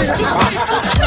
You're.